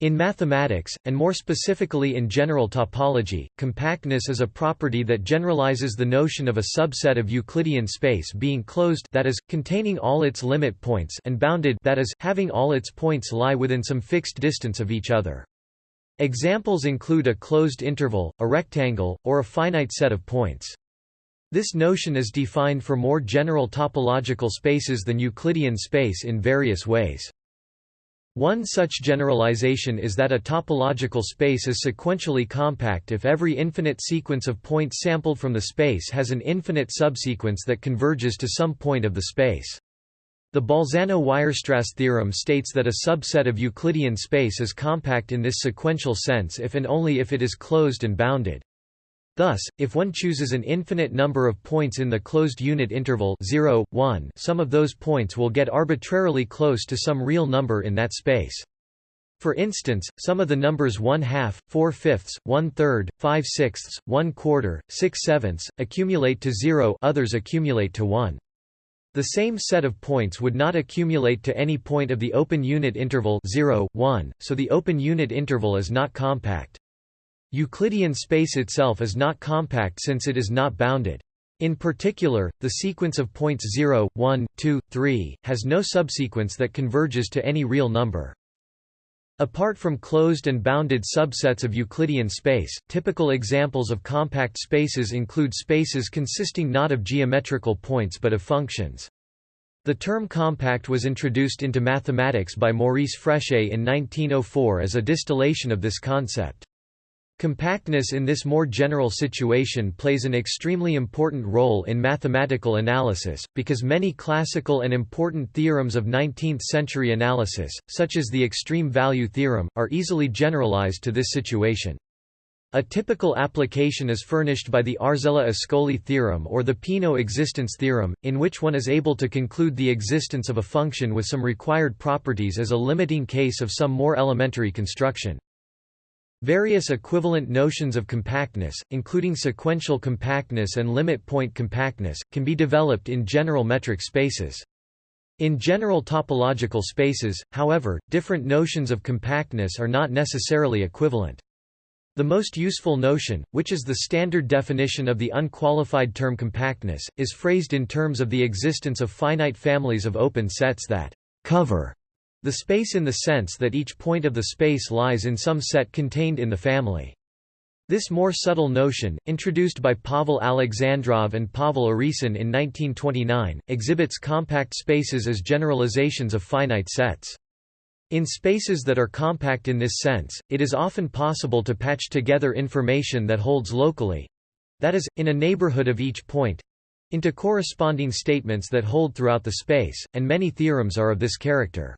In mathematics, and more specifically in general topology, compactness is a property that generalizes the notion of a subset of Euclidean space being closed that is, containing all its limit points and bounded that is, having all its points lie within some fixed distance of each other. Examples include a closed interval, a rectangle, or a finite set of points. This notion is defined for more general topological spaces than Euclidean space in various ways. One such generalization is that a topological space is sequentially compact if every infinite sequence of points sampled from the space has an infinite subsequence that converges to some point of the space. The Bolzano-Weierstrass theorem states that a subset of Euclidean space is compact in this sequential sense if and only if it is closed and bounded. Thus, if one chooses an infinite number of points in the closed unit interval 0, 1, some of those points will get arbitrarily close to some real number in that space. For instance, some of the numbers 1 half, 4 fifths, 1 third, 5 sixths, 1 quarter, 6 sevenths, accumulate to 0 others accumulate to 1. The same set of points would not accumulate to any point of the open unit interval 0, 1, so the open unit interval is not compact. Euclidean space itself is not compact since it is not bounded. In particular, the sequence of points 0, 1, 2, 3, has no subsequence that converges to any real number. Apart from closed and bounded subsets of Euclidean space, typical examples of compact spaces include spaces consisting not of geometrical points but of functions. The term compact was introduced into mathematics by Maurice Fréchet in 1904 as a distillation of this concept. Compactness in this more general situation plays an extremely important role in mathematical analysis, because many classical and important theorems of 19th-century analysis, such as the extreme value theorem, are easily generalized to this situation. A typical application is furnished by the Arzela-Ascoli theorem or the Peano existence theorem, in which one is able to conclude the existence of a function with some required properties as a limiting case of some more elementary construction. Various equivalent notions of compactness, including sequential compactness and limit point compactness, can be developed in general metric spaces. In general topological spaces, however, different notions of compactness are not necessarily equivalent. The most useful notion, which is the standard definition of the unqualified term compactness, is phrased in terms of the existence of finite families of open sets that cover the space in the sense that each point of the space lies in some set contained in the family. This more subtle notion, introduced by Pavel Alexandrov and Pavel Urysohn in 1929, exhibits compact spaces as generalizations of finite sets. In spaces that are compact in this sense, it is often possible to patch together information that holds locally—that is, in a neighborhood of each point—into corresponding statements that hold throughout the space, and many theorems are of this character.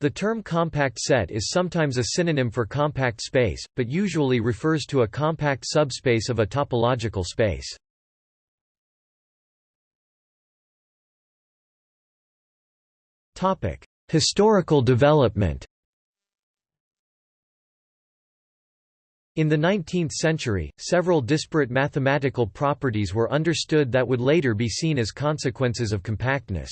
The term compact set is sometimes a synonym for compact space, but usually refers to a compact subspace of a topological space. Historical development In the 19th century, several disparate mathematical properties were understood that would later be seen as consequences of compactness.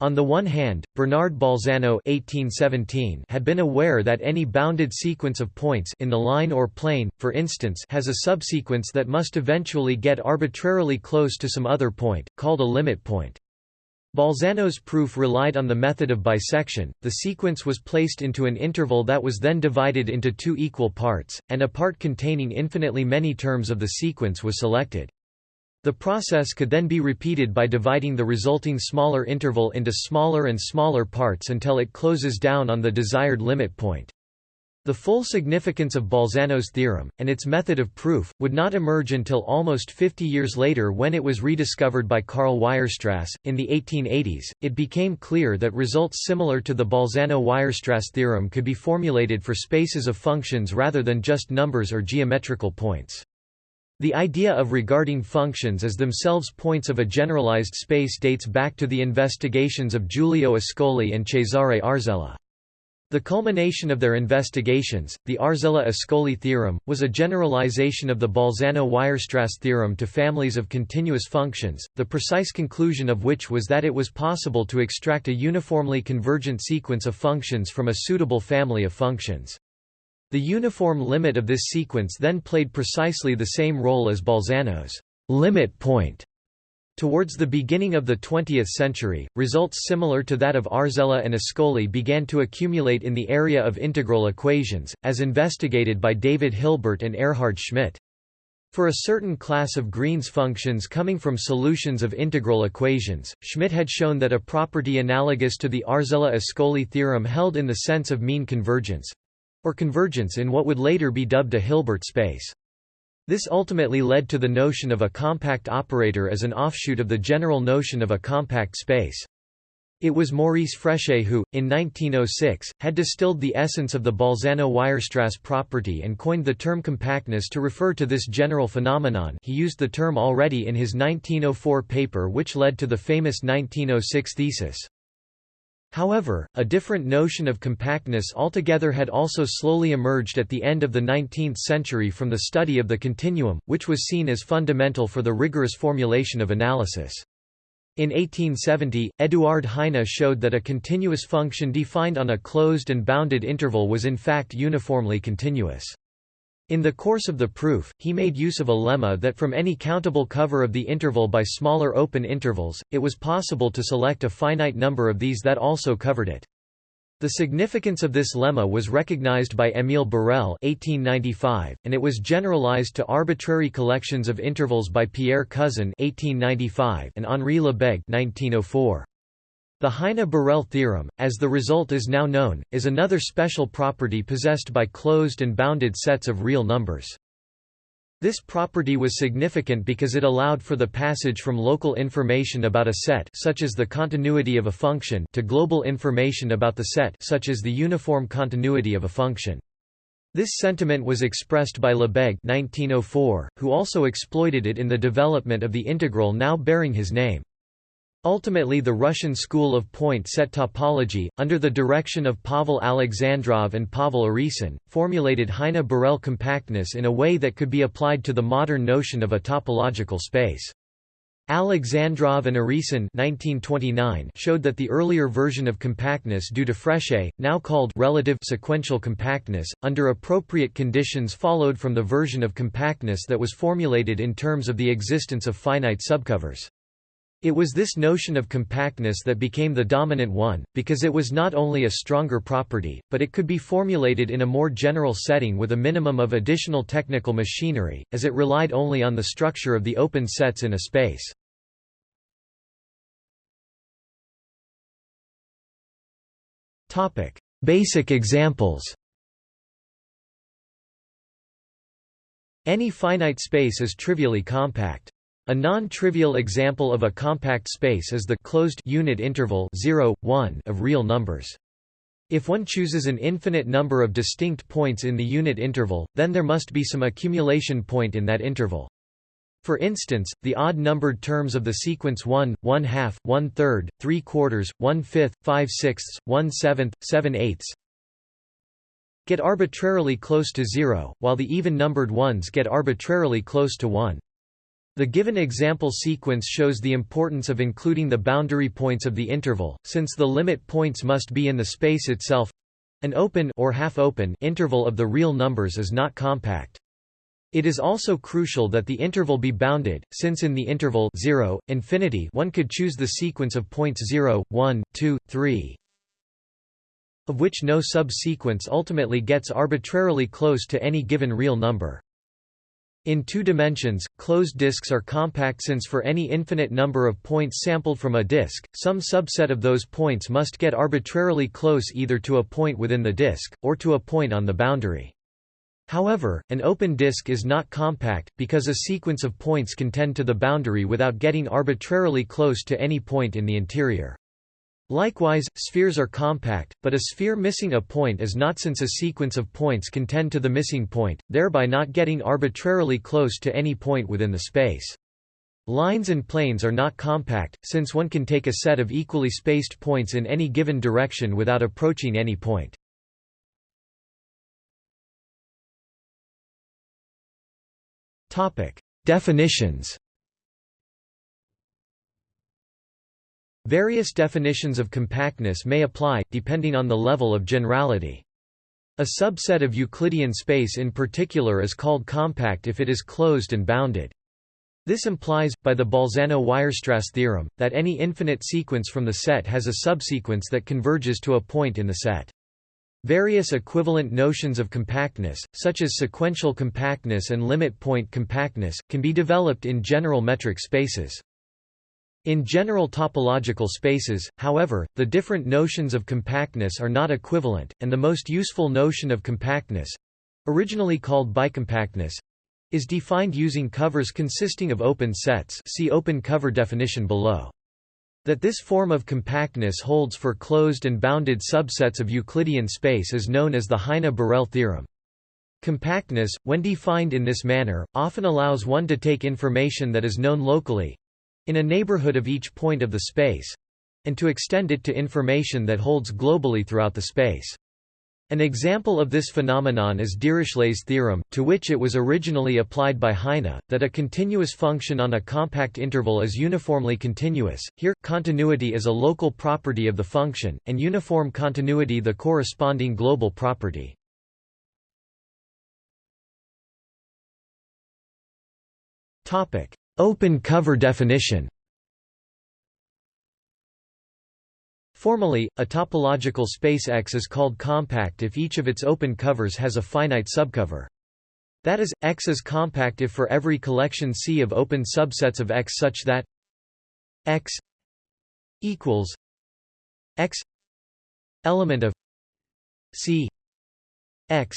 On the one hand, Bernard Bolzano (1817) had been aware that any bounded sequence of points in the line or plane, for instance, has a subsequence that must eventually get arbitrarily close to some other point, called a limit point. Bolzano's proof relied on the method of bisection, the sequence was placed into an interval that was then divided into two equal parts, and a part containing infinitely many terms of the sequence was selected. The process could then be repeated by dividing the resulting smaller interval into smaller and smaller parts until it closes down on the desired limit point. The full significance of Bolzano's theorem, and its method of proof, would not emerge until almost 50 years later when it was rediscovered by Karl Weierstrass. In the 1880s, it became clear that results similar to the Bolzano-Weierstrass theorem could be formulated for spaces of functions rather than just numbers or geometrical points. The idea of regarding functions as themselves points of a generalized space dates back to the investigations of Giulio Ascoli and Cesare Arzela. The culmination of their investigations, the Arzela-Ascoli theorem, was a generalization of the Bolzano-Weierstrass theorem to families of continuous functions, the precise conclusion of which was that it was possible to extract a uniformly convergent sequence of functions from a suitable family of functions. The uniform limit of this sequence then played precisely the same role as Bolzano's limit point Towards the beginning of the 20th century, results similar to that of Arzela and Ascoli began to accumulate in the area of integral equations, as investigated by David Hilbert and Erhard Schmidt. For a certain class of Green's functions coming from solutions of integral equations, Schmidt had shown that a property analogous to the Arzela-Ascoli theorem held in the sense of mean convergence—or convergence in what would later be dubbed a Hilbert space. This ultimately led to the notion of a compact operator as an offshoot of the general notion of a compact space. It was Maurice Fréchet who, in 1906, had distilled the essence of the Bolzano-Weierstrass property and coined the term compactness to refer to this general phenomenon he used the term already in his 1904 paper which led to the famous 1906 thesis. However, a different notion of compactness altogether had also slowly emerged at the end of the 19th century from the study of the continuum, which was seen as fundamental for the rigorous formulation of analysis. In 1870, Eduard Heine showed that a continuous function defined on a closed and bounded interval was in fact uniformly continuous. In the course of the proof, he made use of a lemma that from any countable cover of the interval by smaller open intervals, it was possible to select a finite number of these that also covered it. The significance of this lemma was recognized by Émile Borel (1895), and it was generalized to arbitrary collections of intervals by Pierre Cousin (1895) and Henri Lebesgue (1904). The Heine-Borel theorem, as the result is now known, is another special property possessed by closed and bounded sets of real numbers. This property was significant because it allowed for the passage from local information about a set such as the continuity of a function to global information about the set such as the uniform continuity of a function. This sentiment was expressed by Lebesgue 1904, who also exploited it in the development of the integral now bearing his name. Ultimately the Russian school of point-set topology, under the direction of Pavel Alexandrov and Pavel Urysohn, formulated Heine-Borel compactness in a way that could be applied to the modern notion of a topological space. Alexandrov and Urysohn 1929 showed that the earlier version of compactness due to Fréchet, now called relative sequential compactness, under appropriate conditions followed from the version of compactness that was formulated in terms of the existence of finite subcovers. It was this notion of compactness that became the dominant one, because it was not only a stronger property, but it could be formulated in a more general setting with a minimum of additional technical machinery, as it relied only on the structure of the open sets in a space. Basic examples Any finite space is trivially compact. A non-trivial example of a compact space is the closed unit interval 0, 1 of real numbers. If one chooses an infinite number of distinct points in the unit interval, then there must be some accumulation point in that interval. For instance, the odd-numbered terms of the sequence 1, 1 half, 1 third, 3 quarters, 1 fifth, 5 sixths, 1 seventh, 7 eighths get arbitrarily close to zero, while the even-numbered ones get arbitrarily close to 1. The given example sequence shows the importance of including the boundary points of the interval, since the limit points must be in the space itself. An open or half-open interval of the real numbers is not compact. It is also crucial that the interval be bounded, since in the interval 0, infinity one could choose the sequence of points 0, 1, 2, 3, of which no subsequence ultimately gets arbitrarily close to any given real number. In two dimensions, closed disks are compact since for any infinite number of points sampled from a disk, some subset of those points must get arbitrarily close either to a point within the disk, or to a point on the boundary. However, an open disk is not compact, because a sequence of points can tend to the boundary without getting arbitrarily close to any point in the interior. Likewise, spheres are compact, but a sphere missing a point is not since a sequence of points can tend to the missing point, thereby not getting arbitrarily close to any point within the space. Lines and planes are not compact, since one can take a set of equally spaced points in any given direction without approaching any point. Definitions Various definitions of compactness may apply, depending on the level of generality. A subset of Euclidean space in particular is called compact if it is closed and bounded. This implies, by the Bolzano-Weierstrass theorem, that any infinite sequence from the set has a subsequence that converges to a point in the set. Various equivalent notions of compactness, such as sequential compactness and limit point compactness, can be developed in general metric spaces. In general topological spaces, however, the different notions of compactness are not equivalent, and the most useful notion of compactness—originally called bicompactness—is defined using covers consisting of open sets see open cover definition below. That this form of compactness holds for closed and bounded subsets of Euclidean space is known as the Heine-Borel theorem. Compactness, when defined in this manner, often allows one to take information that is known locally, in a neighborhood of each point of the space and to extend it to information that holds globally throughout the space. An example of this phenomenon is Dirichlet's theorem, to which it was originally applied by Heine, that a continuous function on a compact interval is uniformly continuous. Here, continuity is a local property of the function, and uniform continuity the corresponding global property. Topic: Open cover definition Formally, a topological space X is called compact if each of its open covers has a finite subcover. That is, X is compact if for every collection C of open subsets of X such that X equals X element of C X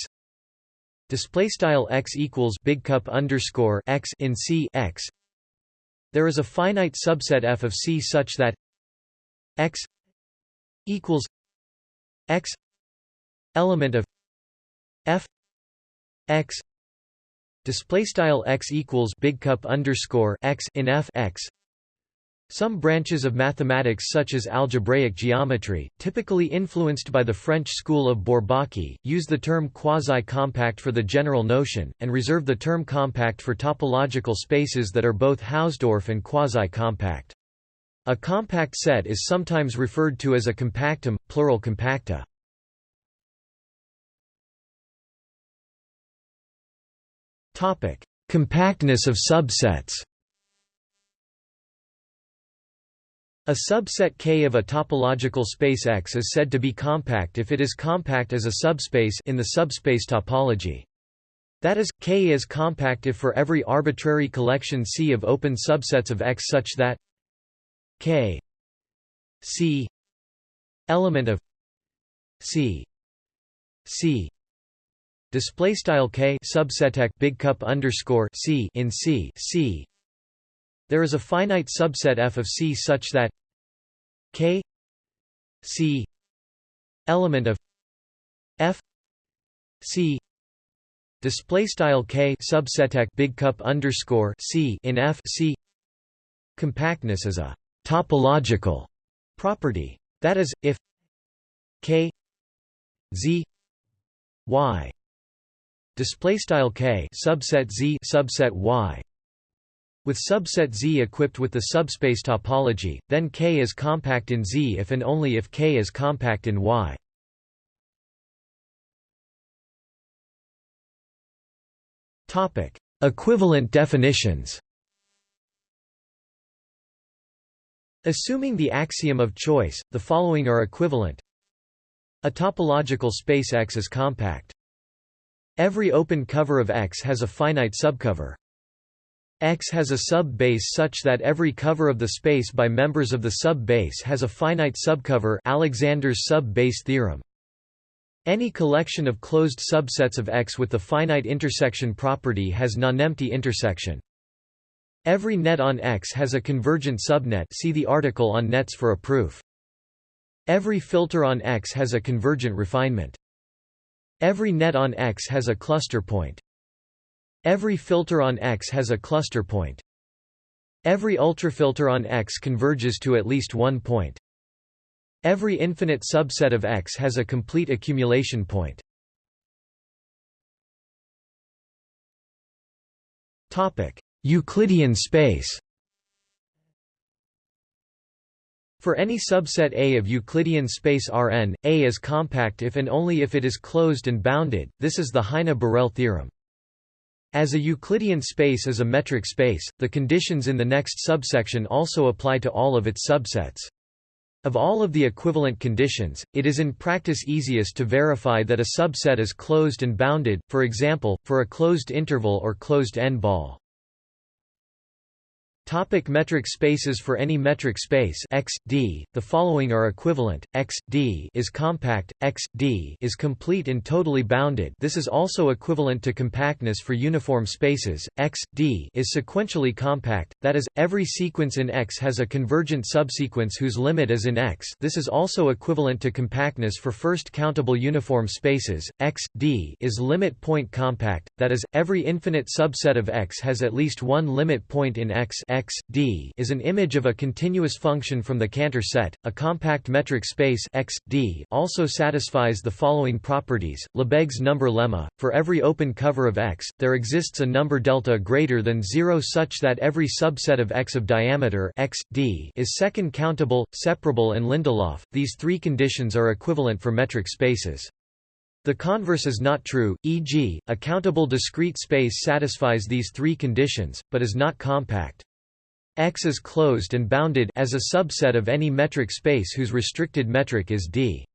display style X equals big cup underscore X in C X there is a finite subset F of C such that X equals X element of F X display style X equals big cup underscore X in F X some branches of mathematics such as algebraic geometry, typically influenced by the French school of Bourbaki, use the term quasi-compact for the general notion, and reserve the term compact for topological spaces that are both Hausdorff and quasi-compact. A compact set is sometimes referred to as a compactum, plural compacta. Compactness of subsets A subset K of a topological space X is said to be compact if it is compact as a subspace in the subspace topology. That is, K is compact if for every arbitrary collection C of open subsets of X such that K C element of C C display style K subset big cup underscore C in C C there is a finite subset F of C such that K C element of F C display style K subset big cup underscore C in F C compactness is a topological property. That is if K Z Y display style K subset Z subset Y with subset Z equipped with the subspace topology, then K is compact in Z if and only if K is compact in Y. Topic: Equivalent definitions. Assuming the axiom of choice, the following are equivalent. A topological space X is compact. Every open cover of X has a finite subcover. X has a sub-base such that every cover of the space by members of the sub-base has a finite subcover Alexander's sub-base theorem. Any collection of closed subsets of X with the finite intersection property has nonempty intersection. Every net on X has a convergent subnet see the article on nets for a proof. Every filter on X has a convergent refinement. Every net on X has a cluster point. Every filter on X has a cluster point. Every ultrafilter on X converges to at least one point. Every infinite subset of X has a complete accumulation point. Euclidean space For any subset A of Euclidean space Rn, A is compact if and only if it is closed and bounded, this is the Heine-Borel theorem. As a Euclidean space is a metric space, the conditions in the next subsection also apply to all of its subsets. Of all of the equivalent conditions, it is in practice easiest to verify that a subset is closed and bounded, for example, for a closed interval or closed n-ball. Topic metric spaces For any metric space X, D, the following are equivalent, X, D is compact, X, D is complete and totally bounded. This is also equivalent to compactness for uniform spaces, X, D is sequentially compact, that is, every sequence in X has a convergent subsequence whose limit is in X. This is also equivalent to compactness for first countable uniform spaces, X, D is limit point compact, that is, every infinite subset of X has at least one limit point in X. X, D is an image of a continuous function from the Cantor set. A compact metric space X, D also satisfies the following properties. Lebesgue's number lemma: for every open cover of X, there exists a number delta greater than 0 such that every subset of X of diameter X, D is second countable, separable and Lindelof. These three conditions are equivalent for metric spaces. The converse is not true, e.g., a countable discrete space satisfies these three conditions, but is not compact. X is closed and bounded as a subset of any metric space whose restricted metric is D.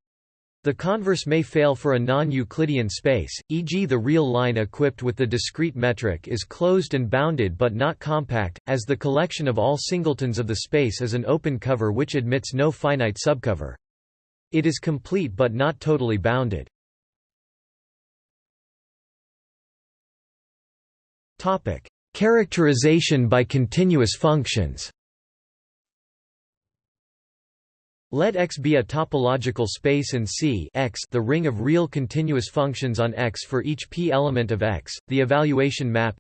The converse may fail for a non-Euclidean space, e.g. the real line equipped with the discrete metric is closed and bounded but not compact, as the collection of all singletons of the space is an open cover which admits no finite subcover. It is complete but not totally bounded. Characterization by continuous functions Let X be a topological space and C X the ring of real continuous functions on X for each p element of X. The evaluation map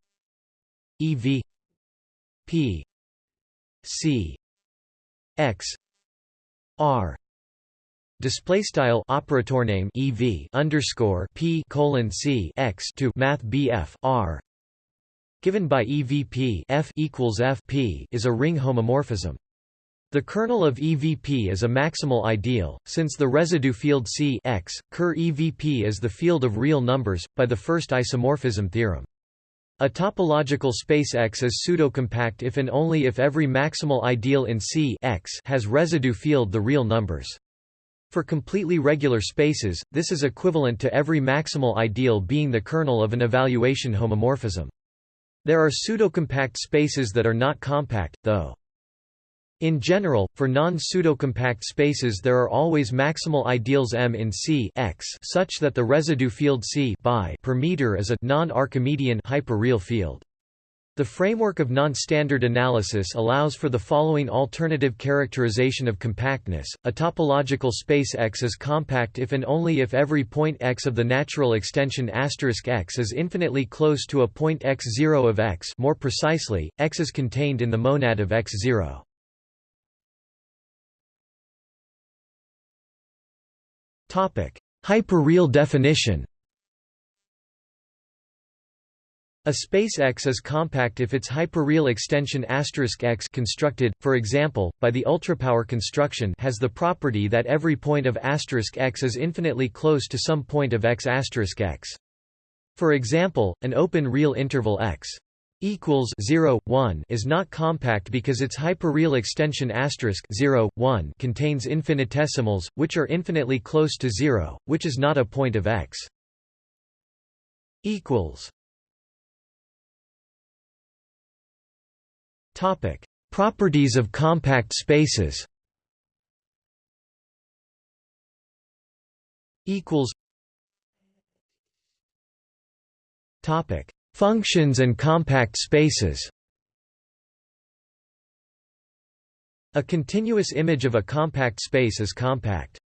EV P C X R display style operator name EV underscore P colon C X to Math BF R given by EVP F equals Fp is a ring homomorphism. The kernel of EVP is a maximal ideal, since the residue field C X, Ker EVP is the field of real numbers, by the first isomorphism theorem. A topological space X is pseudocompact if and only if every maximal ideal in C X has residue field the real numbers. For completely regular spaces, this is equivalent to every maximal ideal being the kernel of an evaluation homomorphism. There are pseudocompact spaces that are not compact, though. In general, for non-pseudocompact spaces there are always maximal ideals M in C X such that the residue field C by per meter is a non-Archimedean hyperreal field. The framework of non-standard analysis allows for the following alternative characterization of compactness. A topological space X is compact if and only if every point X of the natural extension X is infinitely close to a point X0 of X. More precisely, X is contained in the monad of X0. Topic: Hyperreal definition. A space X is compact if its hyperreal extension X constructed, for example, by the ultrapower construction has the property that every point of X is infinitely close to some point of X X. For example, an open real interval X equals 0, 1 is not compact because its hyperreal extension 0, 1 contains infinitesimals, which are infinitely close to 0, which is not a point of X equals Topic: Properties of compact spaces. Equals. Topic: Functions and compact spaces. A continuous image of a compact space is compact.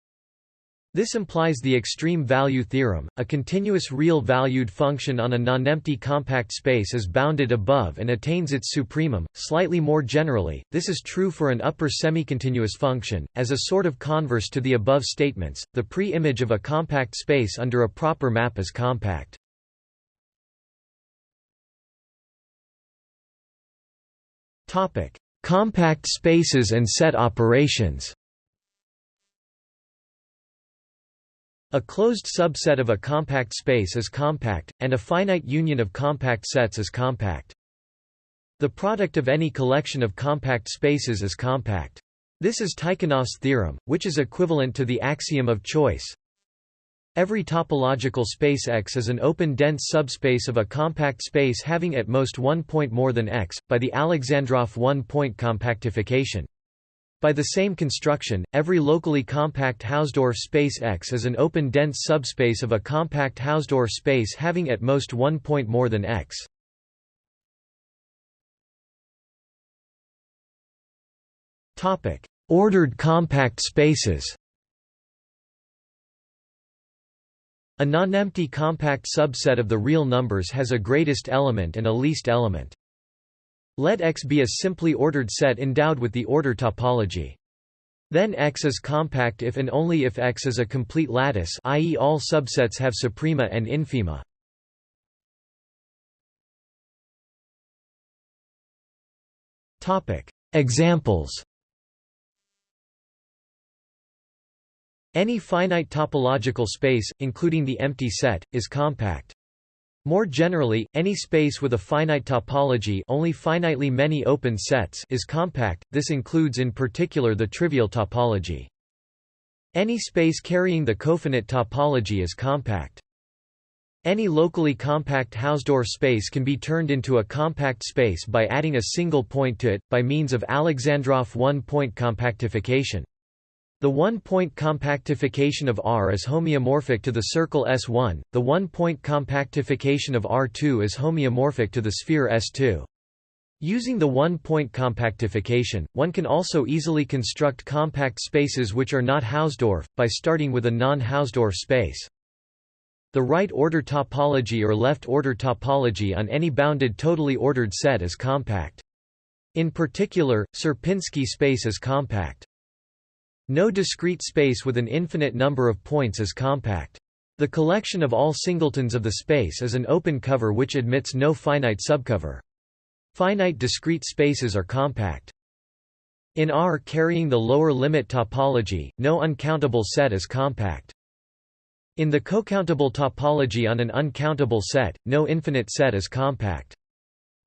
This implies the extreme value theorem. A continuous real-valued function on a nonempty compact space is bounded above and attains its supremum. Slightly more generally, this is true for an upper semicontinuous function. As a sort of converse to the above statements, the pre-image of a compact space under a proper map is compact. Compact spaces and set operations. A closed subset of a compact space is compact, and a finite union of compact sets is compact. The product of any collection of compact spaces is compact. This is Tychonoff's theorem, which is equivalent to the axiom of choice. Every topological space X is an open dense subspace of a compact space having at most one point more than X, by the Alexandrov one-point compactification. By the same construction, every locally compact Hausdorff space X is an open dense subspace of a compact Hausdorff space having at most one point more than X. Ordered compact spaces A nonempty compact subset of the real numbers has a greatest element and a least element. Let X be a simply ordered set endowed with the order topology. Then X is compact if and only if X is a complete lattice i.e. all subsets have suprema and infima. Examples Any finite topological space, including the empty set, is compact. More generally, any space with a finite topology only finitely many open sets is compact, this includes in particular the trivial topology. Any space carrying the cofinite topology is compact. Any locally compact Hausdorff space can be turned into a compact space by adding a single point to it, by means of Alexandrov one-point compactification. The one-point compactification of R is homeomorphic to the circle S1, the one-point compactification of R2 is homeomorphic to the sphere S2. Using the one-point compactification, one can also easily construct compact spaces which are not Hausdorff, by starting with a non-Hausdorff space. The right-order topology or left-order topology on any bounded totally ordered set is compact. In particular, Sierpinski space is compact. No discrete space with an infinite number of points is compact. The collection of all singletons of the space is an open cover which admits no finite subcover. Finite discrete spaces are compact. In R carrying the lower limit topology, no uncountable set is compact. In the cocountable topology on an uncountable set, no infinite set is compact.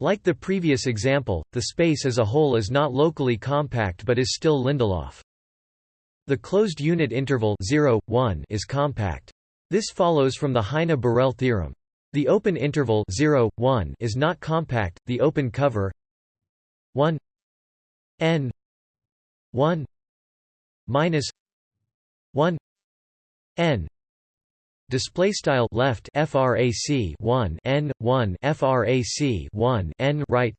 Like the previous example, the space as a whole is not locally compact but is still Lindelof. The closed unit interval 0, 1 is compact. This follows from the Heine-Borel theorem. The open interval 0, 1 is not compact, the open cover 1 n 1 minus 1 n display style left frac 1 n 1 frac 1 n right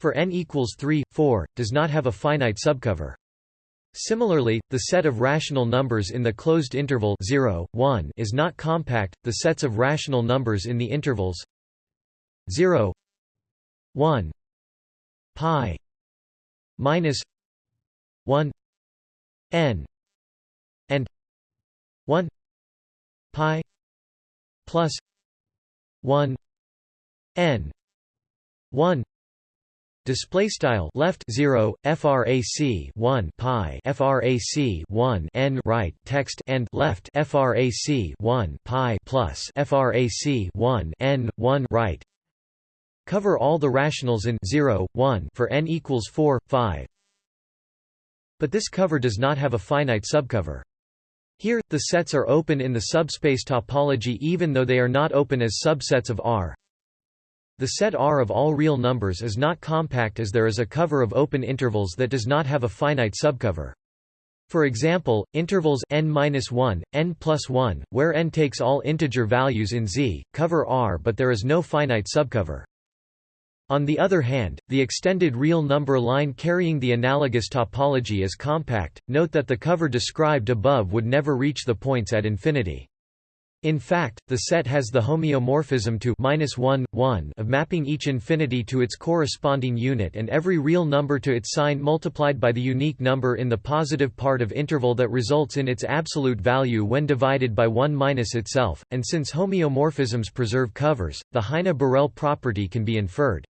for n equals 3 4 does not have a finite subcover Similarly, the set of rational numbers in the closed interval 0, 1 is not compact. The sets of rational numbers in the intervals 0, 1, pi minus 1 n and 1 pi plus 1 n 1 Display style left 0 frac 1 pi frac 1 n right text and left frac 1 pi plus frac 1 n 1 right. Cover all the rationals in 0 1 for n equals 4 5 but this cover does not have a finite subcover. Here the sets are open in the subspace topology even though they are not open as subsets of R the set R of all real numbers is not compact as there is a cover of open intervals that does not have a finite subcover. For example, intervals n-1, n plus 1, where n takes all integer values in Z, cover R but there is no finite subcover. On the other hand, the extended real number line carrying the analogous topology is compact, note that the cover described above would never reach the points at infinity. In fact, the set has the homeomorphism to -1, 1 of mapping each infinity to its corresponding unit and every real number to its sign multiplied by the unique number in the positive part of interval that results in its absolute value when divided by 1 minus itself, and since homeomorphisms preserve covers, the Heine-Borel property can be inferred.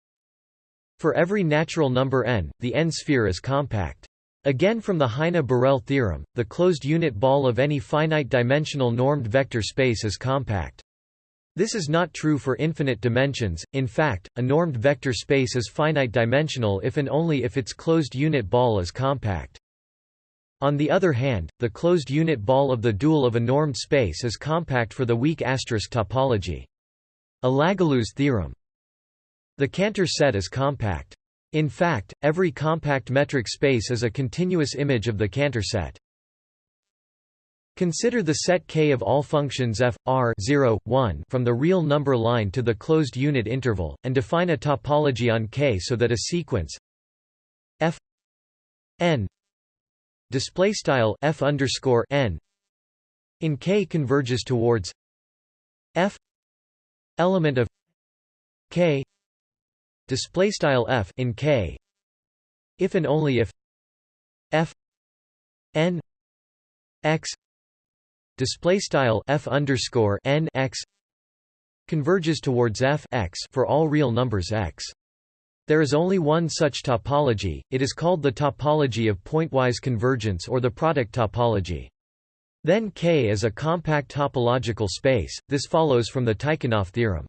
For every natural number n, the n-sphere is compact. Again from the Heine-Borel theorem, the closed unit ball of any finite-dimensional normed vector space is compact. This is not true for infinite dimensions, in fact, a normed vector space is finite-dimensional if and only if its closed unit ball is compact. On the other hand, the closed unit ball of the dual of a normed space is compact for the weak asterisk topology. A theorem. The Cantor set is compact. In fact, every compact metric space is a continuous image of the Cantor set. Consider the set K of all functions f, r 0, 1 from the real number line to the closed unit interval, and define a topology on K so that a sequence f n f underscore n in K converges towards f element of K display style f in K if and only if f n x display style f underscore n x converges towards f x for all real numbers x. There is only one such topology, it is called the topology of pointwise convergence or the product topology. Then K is a compact topological space, this follows from the Tychonoff theorem.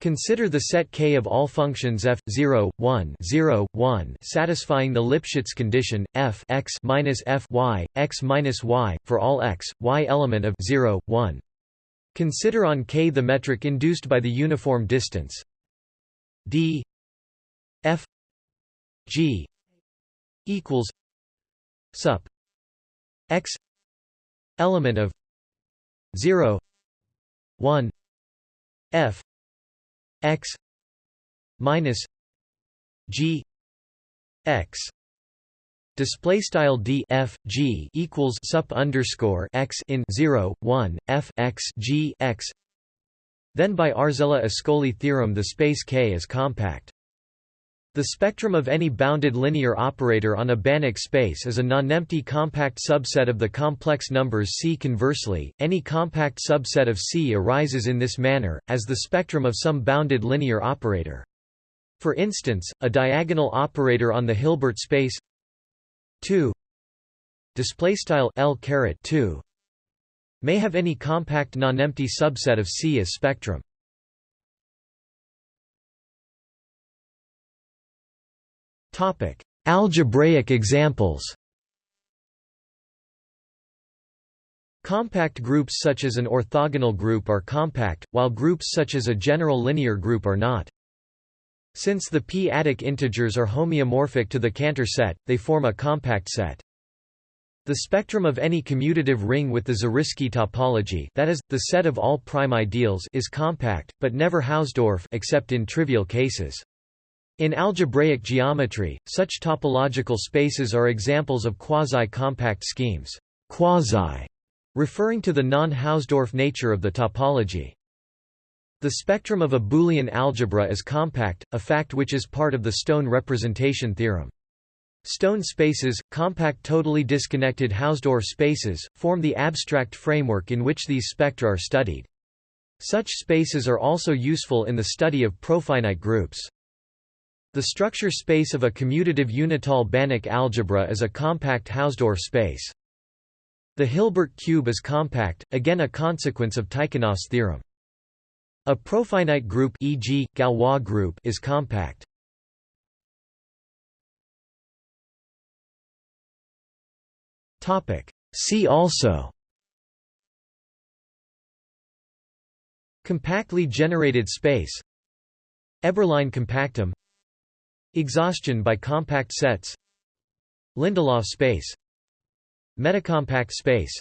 Consider the set K of all functions f 0, 1, 0, 1 satisfying the Lipschitz condition f x minus f y x minus y for all x y element of 0, 1. Consider on K the metric induced by the uniform distance d f g equals sup x element of 0 1 f x minus g x. Display style d f g equals sup underscore x in 0 1 f x g x. Then by Arzela-Ascoli theorem the space K is compact the spectrum of any bounded linear operator on a Banach space is a nonempty compact subset of the complex numbers C. Conversely, any compact subset of C arises in this manner, as the spectrum of some bounded linear operator. For instance, a diagonal operator on the Hilbert space 2 L 2 may have any compact nonempty subset of C as spectrum. Topic: Algebraic examples. Compact groups such as an orthogonal group are compact, while groups such as a general linear group are not. Since the p-adic integers are homeomorphic to the Cantor set, they form a compact set. The spectrum of any commutative ring with the Zariski topology that is, the set of all prime ideals is compact, but never Hausdorff except in trivial cases. In algebraic geometry, such topological spaces are examples of quasi-compact schemes quasi, referring to the non-Hausdorff nature of the topology. The spectrum of a Boolean algebra is compact, a fact which is part of the Stone representation theorem. Stone spaces, compact totally disconnected Hausdorff spaces, form the abstract framework in which these spectra are studied. Such spaces are also useful in the study of profinite groups. The structure space of a commutative unital Banach algebra is a compact Hausdorff space. The Hilbert cube is compact, again a consequence of Tychonoff's theorem. A profinite group e.g., Galois group is compact. See also Compactly generated space Eberlein compactum Exhaustion by compact sets. Lindelof space. Metacompact space.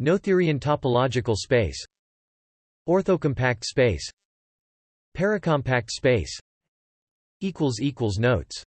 Noetherian topological space. Orthocompact space. Paracompact space. Notes